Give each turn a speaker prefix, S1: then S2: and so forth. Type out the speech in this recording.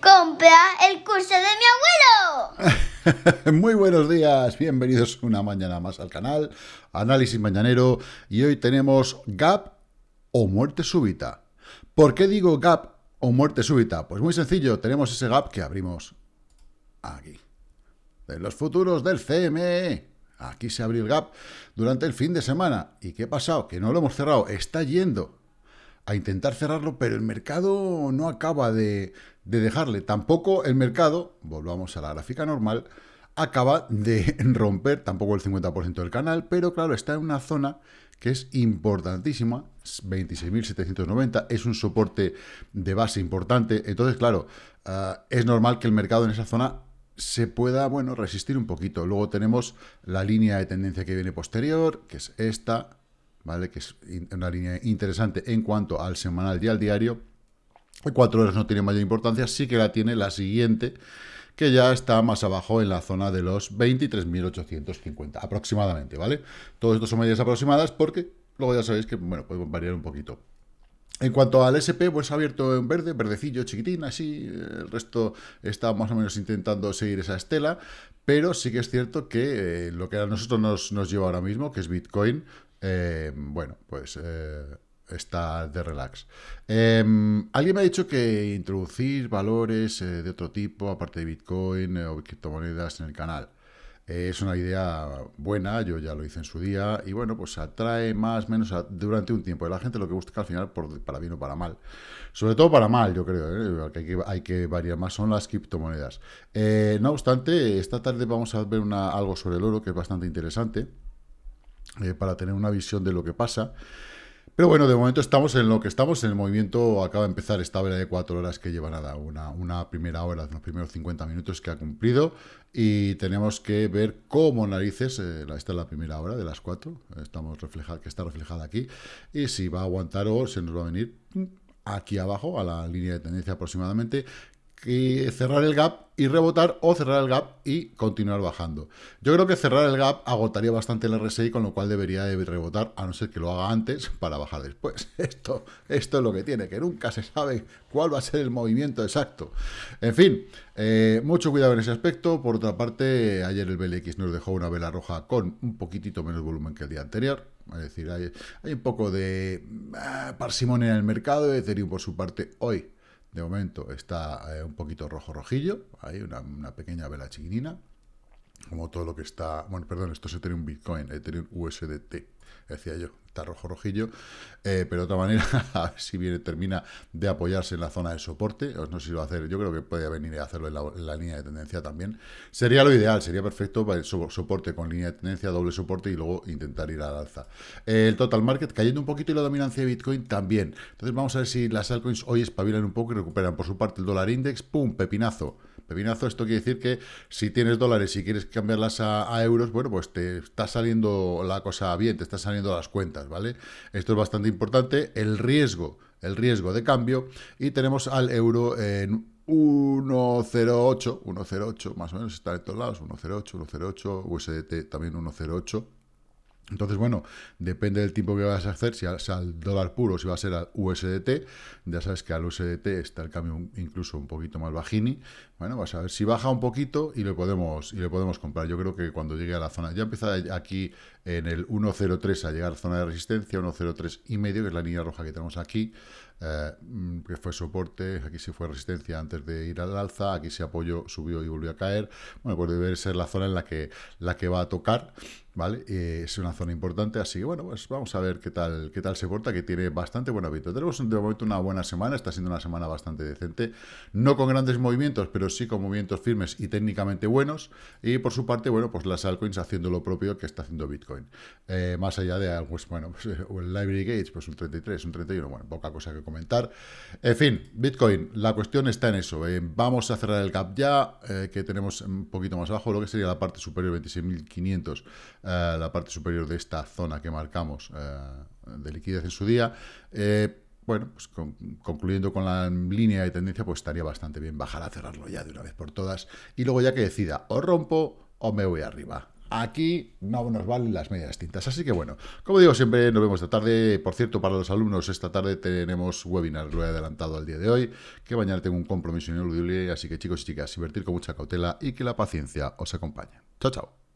S1: compra el curso de mi
S2: abuelo. Muy buenos días, bienvenidos una mañana más al canal, Análisis Mañanero, y hoy tenemos Gap o muerte súbita. ¿Por qué digo Gap o muerte súbita? Pues muy sencillo, tenemos ese Gap que abrimos aquí, de los futuros del CME. Aquí se abrió el gap durante el fin de semana. ¿Y qué ha pasado? Que no lo hemos cerrado. Está yendo a intentar cerrarlo, pero el mercado no acaba de, dejarle. Tampoco el mercado, volvamos a la gráfica normal, acaba de romper tampoco el 50% del canal, pero claro, está en una zona que es importantísima, 26.790, es un soporte de base importante, entonces claro, ah, es normal que el mercado en esa zona se pueda, bueno, resistir un poquito. Luego tenemos la línea de tendencia que viene posterior, que es esta, ¿vale? Que es una línea interesante en cuanto al semanal y al diario. En cuatro horas no tiene mayor importancia, sí que la tiene la siguiente, que ya está más abajo en la zona de los 23.850 aproximadamente, ¿vale? Todo esto son medidas aproximadas porque luego ya sabéis que, bueno, puede variar un poquito. En cuanto al SP, pues ha abierto en verde, verdecillo, chiquitín, así, el resto está más o menos intentando seguir esa estela, pero sí que es cierto que eh, lo que a nosotros nos, nos, lleva ahora mismo, que es Bitcoin, eh, bueno, pues eh, está de relax. Em, alguien me ha dicho que introducir valores de otro tipo, aparte de Bitcoin o criptomonedas en el canal. Es una idea buena, yo ya lo hice en su día, y bueno, pues atrae más o menos durante un tiempo. La gente lo que busca al final, para bien o para mal. Sobre todo para mal, yo creo, ¿eh? que hay, que variar más, son las criptomonedas. Eh, no obstante, esta tarde vamos a ver algo sobre el oro, que es bastante interesante, eh, para tener una visión de lo que pasa. Pero bueno, de momento estamos en lo que estamos, en el movimiento acaba de empezar esta vela de cuatro horas que lleva nada, una, una primera hora, los primeros 50 minutos que ha cumplido y tenemos que ver cómo narices, eh, esta es la primera hora de las cuatro, estamos reflejada, que está reflejada aquí, y si va a aguantar o se nos va a venir aquí abajo, a la línea de tendencia aproximadamente, cerrar el gap y rebotar o cerrar el gap y continuar bajando. Yo creo que cerrar el gap agotaría bastante el RSI, con lo cual debería de rebotar, a no ser que lo haga antes para bajar después. Esto, esto es lo que tiene, que nunca se sabe cuál va a ser el movimiento exacto. En fin, eh, mucho cuidado en ese aspecto. Por otra parte, ayer el BLX nos dejó una vela roja con un poquitito menos volumen que el día anterior. Es decir, hay, hay un poco de ah, parsimonia en el mercado. Ethereum, por su parte, hoy de momento está eh, un poquito rojo-rojillo, hay una, pequeña vela chiquinina, como todo lo que está... Bueno, perdón, esto es Ethereum Bitcoin, Ethereum USDT, decía yo está rojo rojillo, eh, pero de otra manera, a ver si viene, termina de apoyarse en la zona de soporte, no sé si lo va a hacer, yo creo que puede venir a hacerlo en la, línea de tendencia también, sería lo ideal, sería perfecto para el soporte con línea de tendencia, doble soporte y luego intentar ir al alza. el total market cayendo un poquito y la dominancia de Bitcoin también, entonces vamos a ver si las altcoins hoy espabilan un poco y recuperan por su parte el dólar index, pum, pepinazo, Pepinazo, esto quiere decir que si tienes dólares y quieres cambiarlas a, euros, bueno, pues te está saliendo la cosa bien, te está saliendo las cuentas, ¿vale? Esto es bastante importante. El riesgo, el riesgo de cambio, y tenemos al euro en 1.08, 1.08, más o menos está en todos lados, 1.08, 1.08, USDT también 1.08. Entonces, bueno, depende del tiempo que vas a hacer, si es al dólar puro, si va a ser al USDT, ya sabes que al USDT está el cambio incluso un poquito más bajini, bueno, vas a ver si baja un poquito y le podemos y le podemos comprar. Yo creo que cuando llegue a la zona, ya empieza aquí en el 1.03 a llegar a zona de resistencia, 1.03 y medio, que es la línea roja que tenemos aquí, eh, que fue soporte, aquí se fue resistencia antes de ir al alza, aquí se apoyó, subió y volvió a caer. Bueno, pues debe ser la zona en la que, la que va a tocar, ¿vale? Eh, es una zona importante, así que bueno, pues vamos a ver qué tal, qué tal se porta, que tiene bastante buen hábito. Tenemos de momento una buena semana, está siendo una semana bastante decente, no con grandes movimientos, pero sí con movimientos firmes y técnicamente buenos, y por su parte, bueno, pues las altcoins haciendo lo propio que está haciendo Bitcoin. Eh, más allá de algo, pues, bueno, pues, el Library Gates, pues un 33, un 31, bueno, poca cosa que comentar. En fin, Bitcoin, la cuestión está en eso. Vamos a cerrar el gap ya, eh, que tenemos un poquito más abajo, lo que sería la parte superior, 26.500, eh, la parte superior de esta zona que marcamos de liquidez en su día. Bueno, pues concluyendo con la línea de tendencia, pues estaría bastante bien bajar a cerrarlo ya de una vez por todas. Y luego ya que decida, o rompo o me voy arriba. Aquí no nos valen las medias tintas. Así que bueno, como digo siempre, nos vemos esta tarde. Por cierto, para los alumnos, esta tarde tenemos webinar, lo he adelantado al día de hoy, que mañana tengo un compromiso ineludible. Así que chicos y chicas, invertir con mucha cautela y que la paciencia os acompañe. Chao, chao.